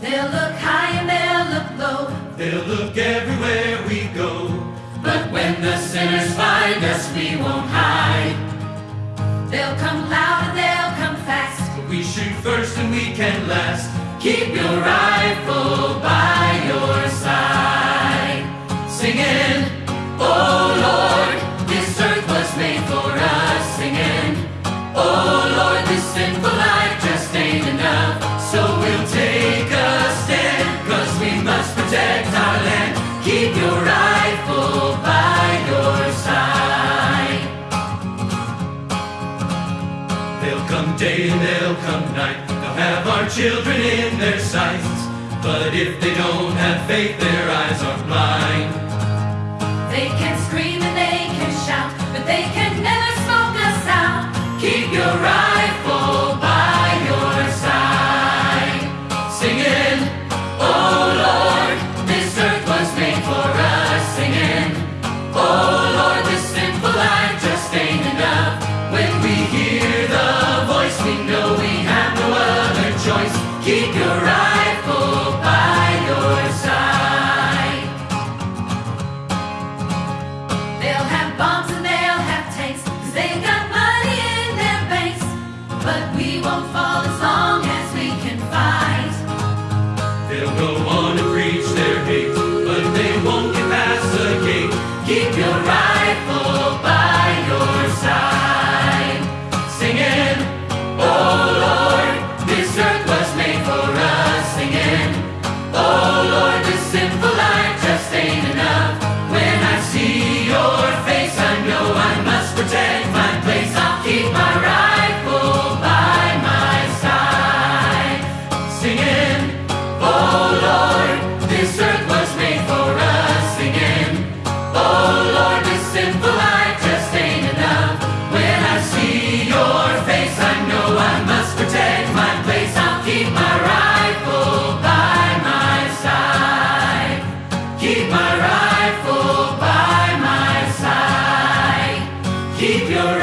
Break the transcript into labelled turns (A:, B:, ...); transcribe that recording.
A: They'll look high and they'll look low.
B: They'll look everywhere we go.
A: But when the sinners find us, we won't hide. They'll come
B: can last.
A: Keep your rifle by your side. Singing, Oh Lord, this earth was made for us. Singing, Oh Lord, this sinful life just ain't enough. So we'll take a stand, cause we must protect our land. Keep your rifle by your side.
B: They'll come day and they'll come night. Have our children in their sights. But if they don't have faith, their eyes are blind.
A: We won't fall this earth was made for us. Singing, Oh Lord, this sinful life just ain't enough. When I see your face, I know I must protect my place. I'll keep my rifle by my side. Keep my rifle by my side. Keep your.